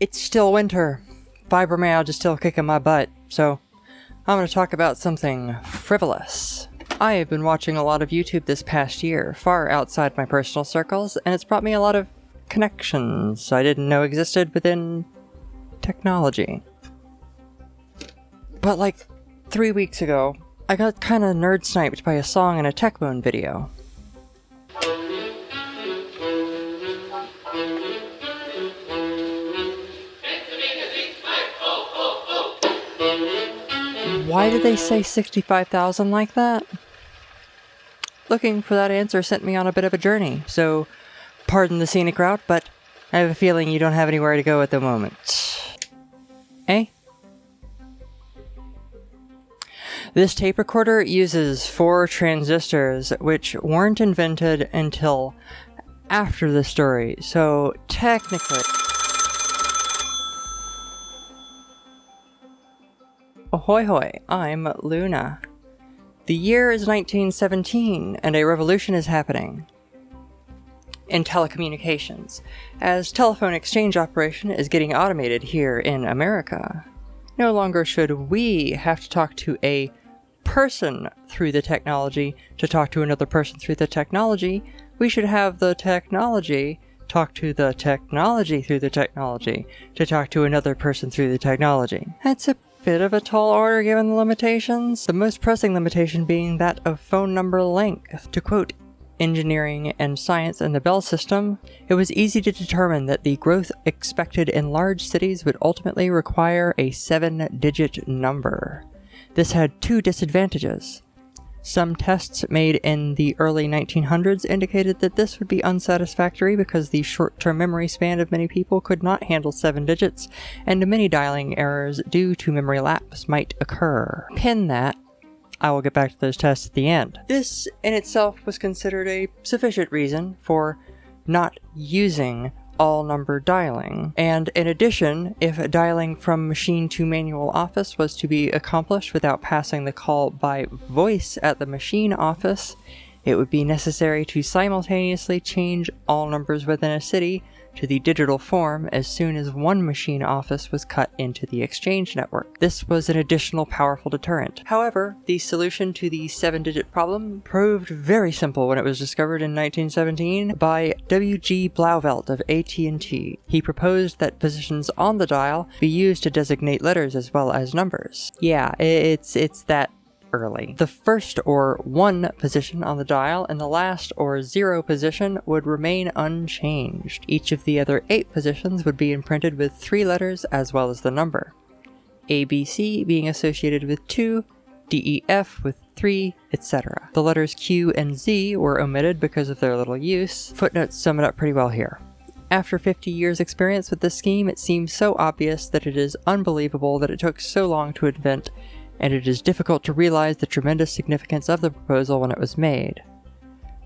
It's still winter. Fibromyalgia is still kicking my butt, so I'm going to talk about something frivolous. I have been watching a lot of YouTube this past year, far outside my personal circles, and it's brought me a lot of connections I didn't know existed within technology. But like three weeks ago, I got kinda nerd sniped by a song in a Techmoan video. Why did they say 65,000 like that? Looking for that answer sent me on a bit of a journey, so pardon the scenic route, but I have a feeling you don't have anywhere to go at the moment. Eh? This tape recorder uses four transistors, which weren't invented until after the story, so technically... Ahoy hoy, I'm Luna. The year is 1917, and a revolution is happening in telecommunications, as telephone exchange operation is getting automated here in America. No longer should we have to talk to a person through the technology to talk to another person through the technology. We should have the technology talk to the technology through the technology to talk to another person through the technology. That's a bit of a tall order given the limitations, the most pressing limitation being that of phone number length. To quote engineering and science in the Bell system, it was easy to determine that the growth expected in large cities would ultimately require a seven-digit number. This had two disadvantages. Some tests made in the early 1900s indicated that this would be unsatisfactory because the short-term memory span of many people could not handle seven digits, and many dialing errors due to memory lapse might occur. Pin that, I will get back to those tests at the end. This in itself was considered a sufficient reason for not using all number dialing. And in addition, if dialing from machine to manual office was to be accomplished without passing the call by voice at the machine office, it would be necessary to simultaneously change all numbers within a city to the digital form as soon as one machine office was cut into the exchange network. This was an additional powerful deterrent. However, the solution to the seven-digit problem proved very simple when it was discovered in 1917 by W.G. Blauvelt of AT&T. He proposed that positions on the dial be used to designate letters as well as numbers. Yeah, it's it's that early. The first or 1 position on the dial and the last or 0 position would remain unchanged. Each of the other 8 positions would be imprinted with 3 letters as well as the number. ABC being associated with 2, DEF with 3, etc. The letters Q and Z were omitted because of their little use. Footnotes sum it up pretty well here. After 50 years experience with this scheme, it seems so obvious that it is unbelievable that it took so long to invent and it is difficult to realize the tremendous significance of the proposal when it was made.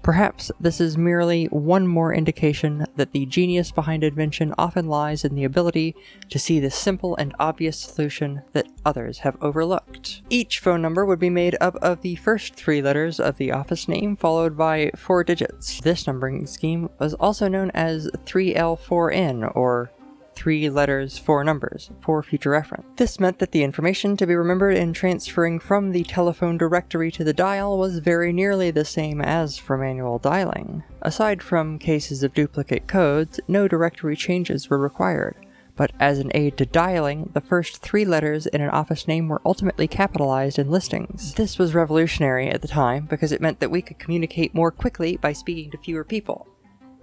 Perhaps this is merely one more indication that the genius behind invention often lies in the ability to see the simple and obvious solution that others have overlooked. Each phone number would be made up of the first three letters of the office name followed by four digits. This numbering scheme was also known as 3L4N or three letters, four numbers, for future reference. This meant that the information to be remembered in transferring from the telephone directory to the dial was very nearly the same as for manual dialing. Aside from cases of duplicate codes, no directory changes were required but as an aid to dialing, the first three letters in an office name were ultimately capitalized in listings. This was revolutionary at the time because it meant that we could communicate more quickly by speaking to fewer people.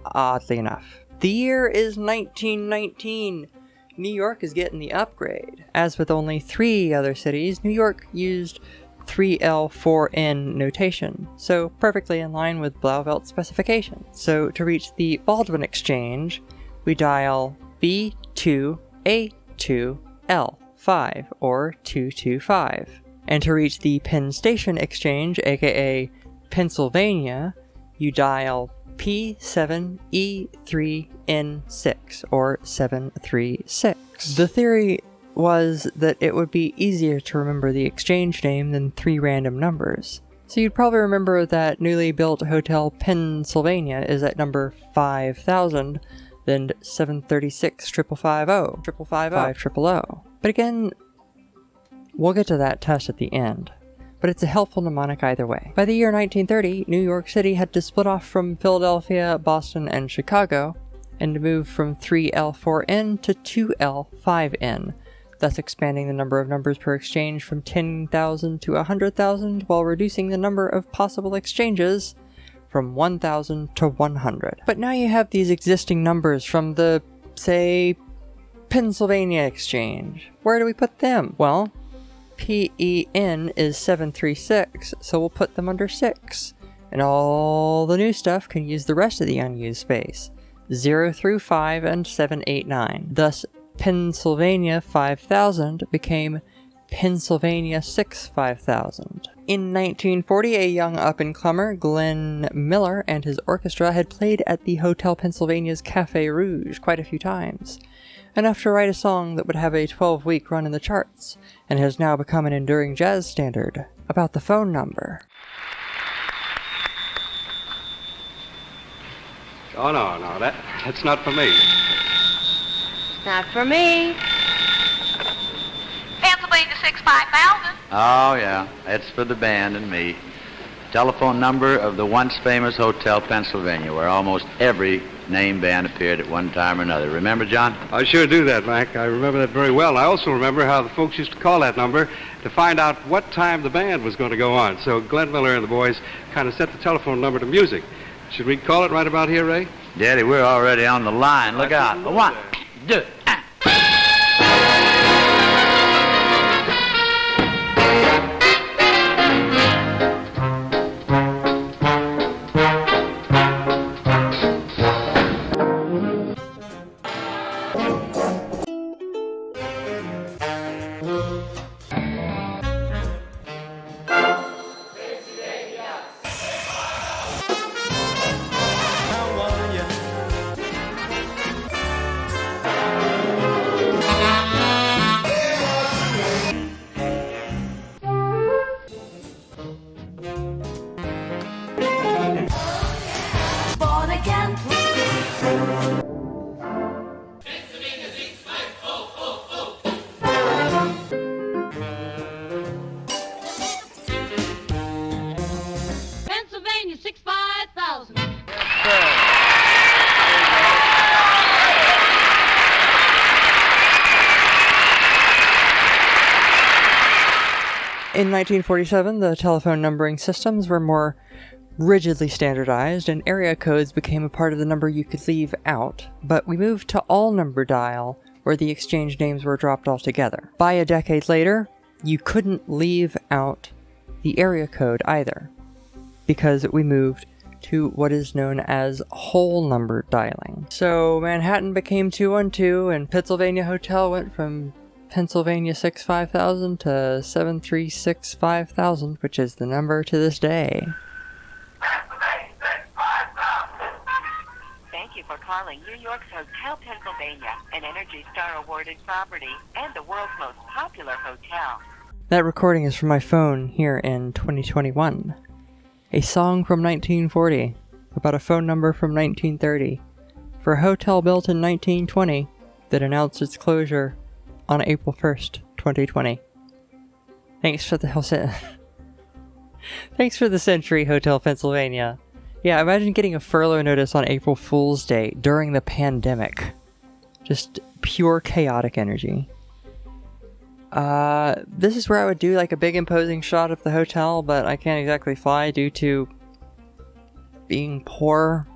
Oddly enough. The year is 1919. New York is getting the upgrade. As with only three other cities, New York used 3L4N notation, so perfectly in line with Blauvelt's specifications. So to reach the Baldwin exchange, we dial B2A2L5, or 225. And to reach the Penn Station exchange, aka Pennsylvania, you dial P7E3N6, or 736. The theory was that it would be easier to remember the exchange name than three random numbers. So you'd probably remember that newly built Hotel Pennsylvania is at number 5000, then 736 550, 550, But again, we'll get to that test at the end. But it's a helpful mnemonic either way. By the year 1930, New York City had to split off from Philadelphia, Boston, and Chicago, and move from 3L4N to 2L5N, thus expanding the number of numbers per exchange from 10,000 to 100,000 while reducing the number of possible exchanges from 1,000 to 100. But now you have these existing numbers from the, say, Pennsylvania Exchange. Where do we put them? Well, PEN is 736, so we'll put them under 6. And all the new stuff can use the rest of the unused space. 0 through 5 and 789. Thus, Pennsylvania 5000 became Pennsylvania 6 5000. In 1940, a young up-and-comer, Glenn Miller, and his orchestra had played at the Hotel Pennsylvania's Cafe Rouge quite a few times, enough to write a song that would have a 12-week run in the charts, and has now become an enduring jazz standard, about the phone number. Oh, no, no, that, that's not for me. Not for me. Pennsylvania 65000. Oh, yeah. It's for the band and me. Telephone number of the once famous Hotel Pennsylvania, where almost every name band appeared at one time or another. Remember, John? I sure do that, Mac. I remember that very well. I also remember how the folks used to call that number to find out what time the band was going to go on. So Glenn Miller and the boys kind of set the telephone number to music. Should we call it right about here, Ray? Daddy, we're already on the line. Look out. One, two, In 1947, the telephone numbering systems were more rigidly standardized, and area codes became a part of the number you could leave out, but we moved to all number dial, where the exchange names were dropped altogether. By a decade later, you couldn't leave out the area code either, because we moved to what is known as whole number dialing. So Manhattan became 212, and Pennsylvania Hotel went from Pennsylvania 6 5000 to 736 5000, which is the number to this day. Thank you for calling New York's Hotel Pennsylvania, an Energy Star awarded property and the world's most popular hotel. That recording is from my phone here in 2021. A song from 1940 about a phone number from 1930 for a hotel built in 1920 that announced its closure on April 1st, 2020. Thanks for the Thanks for the Century Hotel Pennsylvania. Yeah, imagine getting a furlough notice on April Fool's Day during the pandemic. Just pure chaotic energy. Uh, this is where I would do like a big imposing shot of the hotel, but I can't exactly fly due to being poor.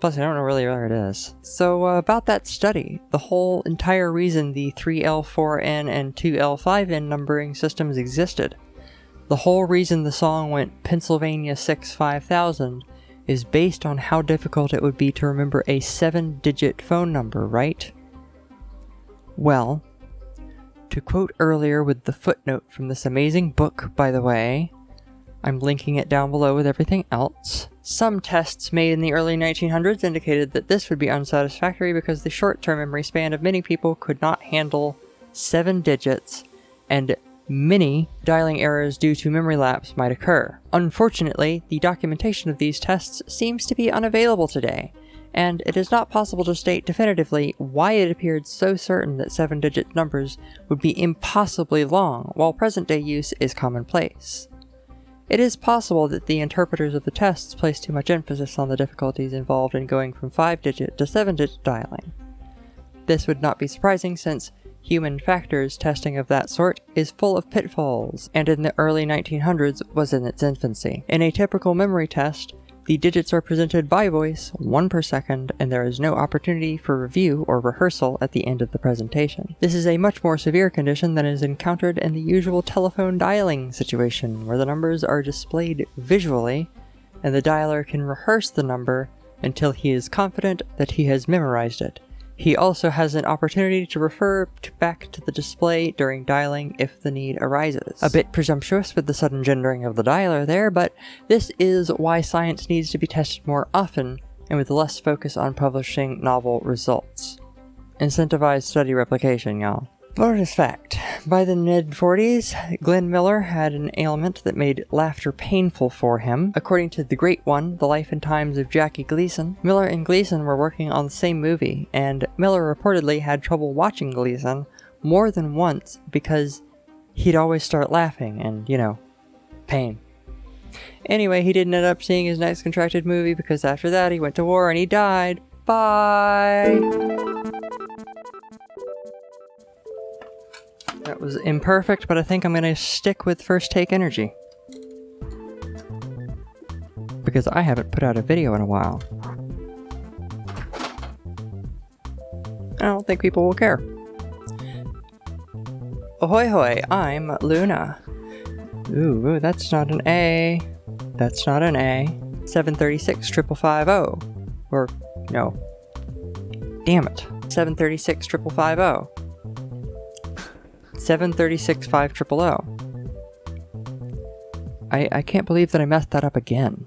Plus, I don't know really where it is. So, uh, about that study, the whole entire reason the 3L4N and 2L5N numbering systems existed, the whole reason the song went Pennsylvania 6 5000 is based on how difficult it would be to remember a 7 digit phone number, right? Well, to quote earlier with the footnote from this amazing book, by the way, I'm linking it down below with everything else. Some tests made in the early 1900s indicated that this would be unsatisfactory because the short-term memory span of many people could not handle seven digits, and many dialing errors due to memory lapse might occur. Unfortunately, the documentation of these tests seems to be unavailable today, and it is not possible to state definitively why it appeared so certain that seven digit numbers would be impossibly long while present day use is commonplace. It is possible that the interpreters of the tests placed too much emphasis on the difficulties involved in going from 5 digit to 7 digit dialing. This would not be surprising since human factors testing of that sort is full of pitfalls, and in the early 1900s was in its infancy. In a typical memory test, the digits are presented by voice, one per second, and there is no opportunity for review or rehearsal at the end of the presentation. This is a much more severe condition than is encountered in the usual telephone dialing situation, where the numbers are displayed visually, and the dialer can rehearse the number until he is confident that he has memorized it. He also has an opportunity to refer to back to the display during dialing if the need arises. A bit presumptuous with the sudden gendering of the dialer there, but this is why science needs to be tested more often and with less focus on publishing novel results. Incentivize study replication, y'all. Bonus fact. By the mid 40s, Glenn Miller had an ailment that made laughter painful for him. According to The Great One, The Life and Times of Jackie Gleason, Miller and Gleason were working on the same movie, and Miller reportedly had trouble watching Gleason more than once because he'd always start laughing and, you know, pain. Anyway, he didn't end up seeing his next contracted movie because after that he went to war and he died. Bye! That was imperfect, but I think I'm going to stick with First Take Energy. Because I haven't put out a video in a while. I don't think people will care. Ahoy hoy, I'm Luna. Ooh, that's not an A. That's not an A. 736 550. Or, no. Damn it. 736 550. 736 5000. I, I can't believe that I messed that up again.